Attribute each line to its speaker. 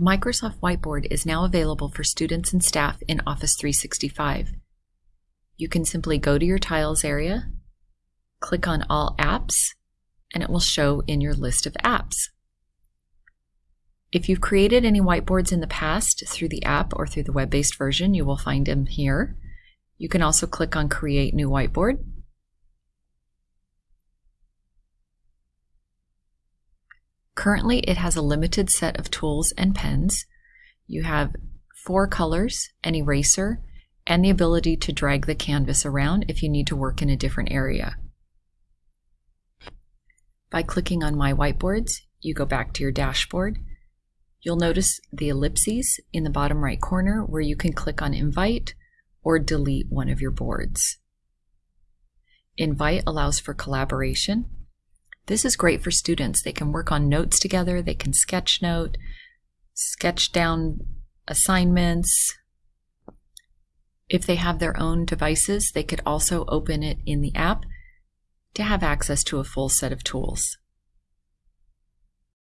Speaker 1: Microsoft Whiteboard is now available for students and staff in Office 365. You can simply go to your Tiles area, click on All Apps, and it will show in your list of apps. If you've created any whiteboards in the past through the app or through the web-based version, you will find them here. You can also click on Create New Whiteboard. Currently, it has a limited set of tools and pens. You have four colors, an eraser, and the ability to drag the canvas around if you need to work in a different area. By clicking on My Whiteboards, you go back to your dashboard You'll notice the ellipses in the bottom right corner where you can click on Invite or delete one of your boards. Invite allows for collaboration. This is great for students. They can work on notes together, they can sketch note, sketch down assignments. If they have their own devices, they could also open it in the app to have access to a full set of tools.